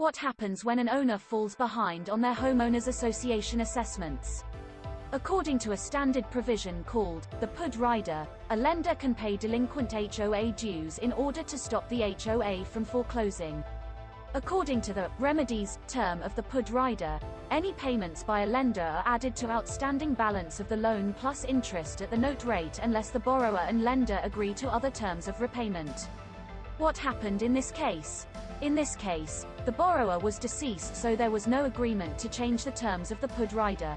What happens when an owner falls behind on their homeowners association assessments? According to a standard provision called the PUD rider, a lender can pay delinquent HOA dues in order to stop the HOA from foreclosing. According to the remedies term of the PUD rider, any payments by a lender are added to outstanding balance of the loan plus interest at the note rate unless the borrower and lender agree to other terms of repayment. What happened in this case? In this case, the borrower was deceased so there was no agreement to change the terms of the PUD rider.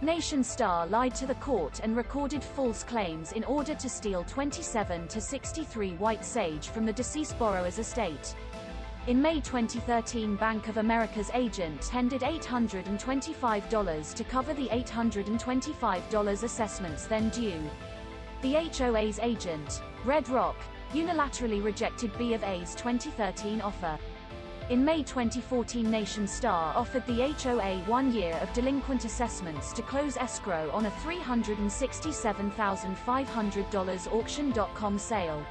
Nationstar lied to the court and recorded false claims in order to steal 27 to 63 white sage from the deceased borrower's estate. In May 2013 Bank of America's agent tendered $825 to cover the $825 assessments then due. The HOA's agent, Red Rock, unilaterally rejected B of A's 2013 offer. In May 2014 Nationstar offered the HOA one year of delinquent assessments to close escrow on a $367,500 auction.com sale.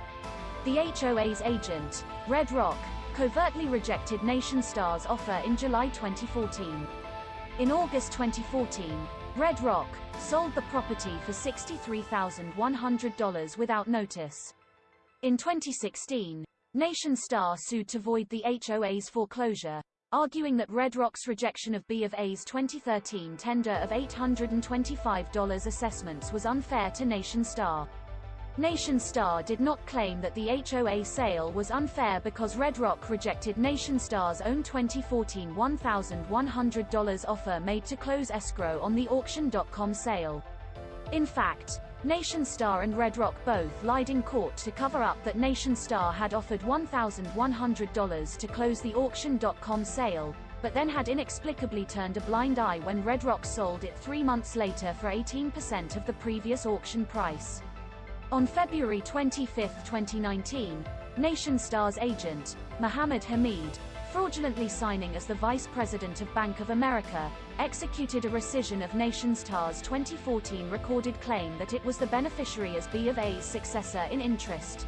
The HOA's agent, Red Rock, covertly rejected Nationstar's offer in July 2014. In August 2014, Red Rock sold the property for $63,100 without notice. In 2016, Nationstar sued to void the HOA's foreclosure, arguing that Red Rock's rejection of B of A's 2013 tender of $825 assessments was unfair to Nationstar. Nation Star did not claim that the HOA sale was unfair because Red Rock rejected Nationstar's own 2014 $1,100 offer made to close escrow on the auction.com sale. In fact, Nationstar and Red Rock both lied in court to cover up that Nationstar had offered $1,100 to close the auction.com sale, but then had inexplicably turned a blind eye when Red Rock sold it three months later for 18% of the previous auction price. On February 25, 2019, Nationstar's agent, Mohammed Hamid, fraudulently signing as the Vice President of Bank of America, executed a rescission of Nationstar's 2014 recorded claim that it was the beneficiary as B of A's successor in interest.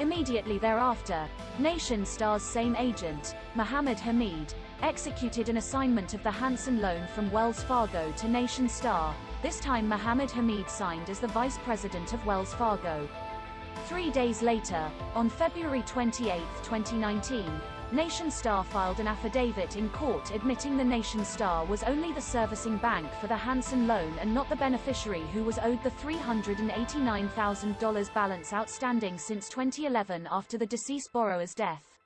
Immediately thereafter, Nationstar's same agent, Mohammed Hamid, executed an assignment of the Hanson loan from Wells Fargo to Nationstar, this time Mohammed Hamid signed as the Vice President of Wells Fargo. Three days later, on February 28, 2019, Nationstar filed an affidavit in court admitting the Nationstar was only the servicing bank for the Hanson loan and not the beneficiary who was owed the $389,000 balance outstanding since 2011 after the deceased borrower's death.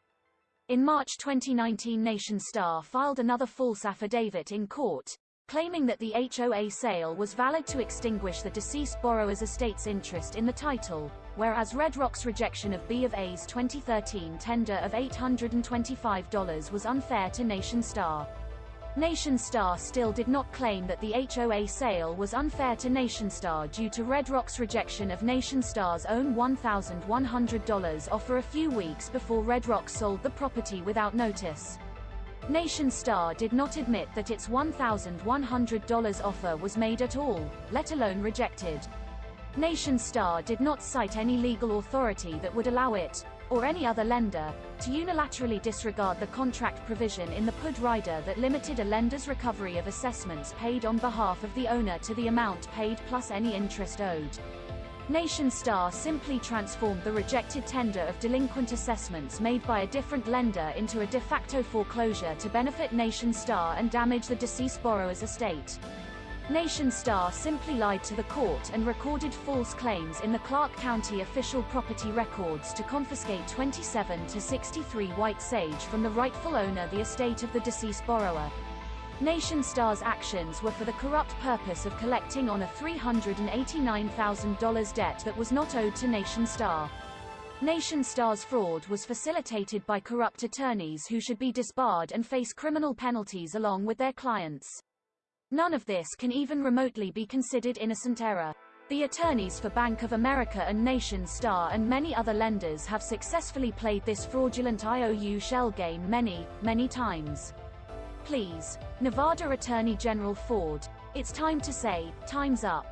In March 2019 Nationstar filed another false affidavit in court, claiming that the HOA sale was valid to extinguish the deceased borrower's estate's interest in the title, whereas Red Rock's rejection of B of A's 2013 tender of $825 was unfair to Nationstar. Nation Star still did not claim that the HOA sale was unfair to Nationstar due to Red Rock's rejection of Nationstar's own $1,100 offer a few weeks before Red Rock sold the property without notice. Nationstar did not admit that its $1,100 offer was made at all, let alone rejected. Nation Star did not cite any legal authority that would allow it, or any other lender, to unilaterally disregard the contract provision in the PUD rider that limited a lender's recovery of assessments paid on behalf of the owner to the amount paid plus any interest owed. Nationstar simply transformed the rejected tender of delinquent assessments made by a different lender into a de facto foreclosure to benefit Nationstar and damage the deceased borrower's estate. Nationstar simply lied to the court and recorded false claims in the Clark County official property records to confiscate 27 to 63 white sage from the rightful owner the estate of the deceased borrower. Nationstar's actions were for the corrupt purpose of collecting on a $389,000 debt that was not owed to Nationstar. Nation Star's fraud was facilitated by corrupt attorneys who should be disbarred and face criminal penalties along with their clients. None of this can even remotely be considered innocent error. The attorneys for Bank of America and Nationstar and many other lenders have successfully played this fraudulent IOU shell game many, many times. Please, Nevada Attorney General Ford, it's time to say, time's up.